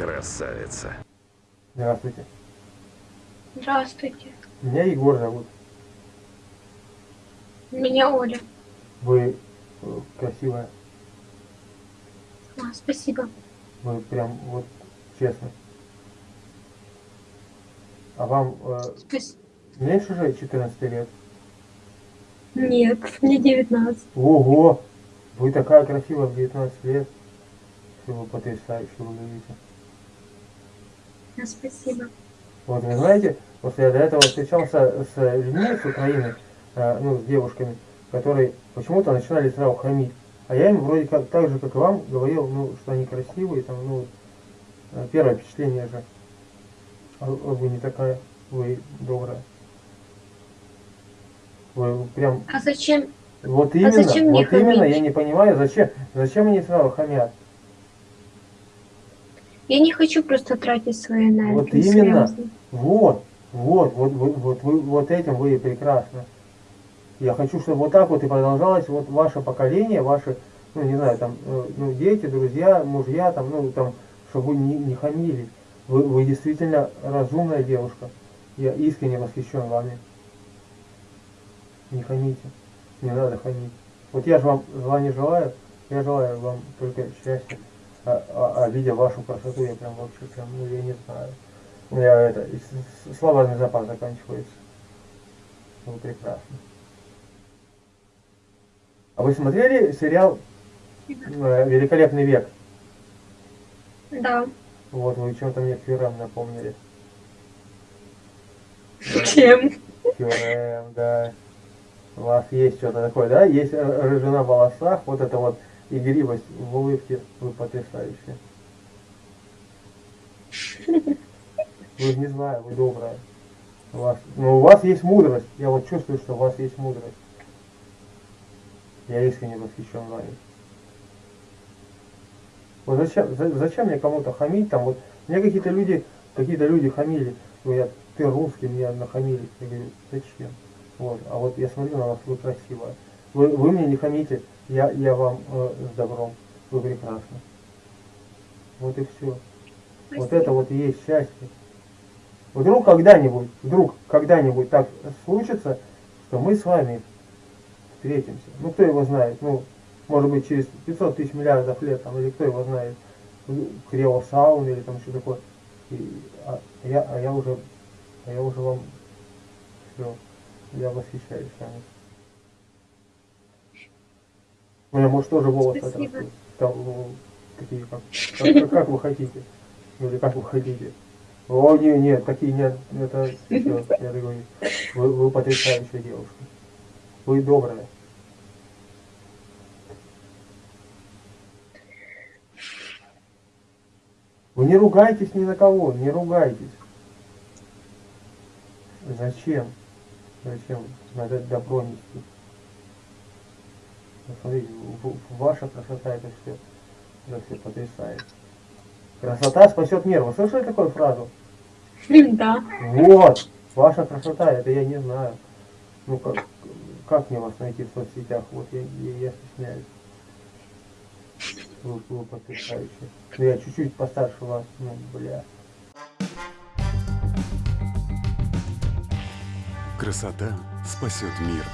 Красавица. Здравствуйте. Здравствуйте. Меня Егор зовут. Меня Оля. Вы э, красивая. А, спасибо. Вы прям вот честно. А вам э, Спас- меньше же 14 лет? Нет, мне 19. Ого! Вы такая красивая в 19 лет. Что вы потрясающе выглядите. А, спасибо. Вот, вы знаете, вот я до этого встречался с людьми с Украины, э, ну, с девушками, которые почему-то начинали сразу хамить. А я им вроде как так же, как и вам, говорил, ну, что они красивые, там, ну, э, первое впечатление же. А вы не такая, вы добрая. Вы прям, А зачем? вот именно, зачем мне вот именно, хамить? я не понимаю, зачем, зачем они сразу хамят. Я не хочу просто тратить свою энергию. Вот именно. серьезно. Вот, вот, вот, вот, вот, вы, вот этим вы и прекрасны. Я хочу, чтобы вот так вот и продолжалось вот ваше поколение, ваши, ну не знаю, там, э, ну, дети, друзья, мужья, там, ну, там, чтобы вы не, не хамили. Вы, вы действительно разумная девушка. Я искренне восхищен вами. Не хамите. Не надо хамить. Вот я же вам зла не желаю, я желаю вам только счастья. А, а- а видя вашу красоту, я прям вообще прям, ну я не знаю. У меня это, и словарный запас заканчивается. Вы прекрасно. А вы смотрели сериал э, «Великолепный век»? Да. Вот, вы чем-то мне Фюрем напомнили. Чем? Фюрем, да. У вас есть что-то такое, да? Есть р- рыжина в волосах, вот это вот игривость в улыбке. Вы потрясающие. Вы не знаю, вы добрая. У вас, но у вас есть мудрость. Я вот чувствую, что у вас есть мудрость. Я искренне восхищен вами. Вот зачем, за- зачем мне кому-то хамить там? Вот мне какие-то люди, какие-то люди хамили. Говорят, ты русский, мне нахамили. Я говорю, зачем? Вот. А вот я смотрю на вас, вы красивая. Вы, вы мне не хамите, я, я вам э, с добром. Вы прекрасны. Вот и все. Вот это вот и есть счастье. Вдруг когда-нибудь, вдруг когда-нибудь так случится, что мы с вами встретимся. Ну, кто его знает, ну, может быть, через 500 тысяч миллиардов лет, там, или кто его знает, криосаун или там что такое. И, а, я, а я уже, а я уже вам все, я восхищаюсь вами. У меня, может, тоже волосы отрастут. Там, ну, такие, как, как, как вы хотите. Или как вы хотите. О, нет, нет, такие нет, это все, я говорю, вы, вы потрясающая девушка. Вы добрая. Вы не ругайтесь ни на кого, не ругайтесь. Зачем? Зачем? Надо добро нести. В- ваша красота это все, это все потрясает. Красота спасет мир. Вы слышали такую фразу? Да. Вот, ваша красота, это я не знаю. Ну как, как мне вас найти в соцсетях? Вот я, я, я стесняюсь. Вы, вы потрясающие. Ну я чуть-чуть постарше вас, ну бля. Красота спасет мир.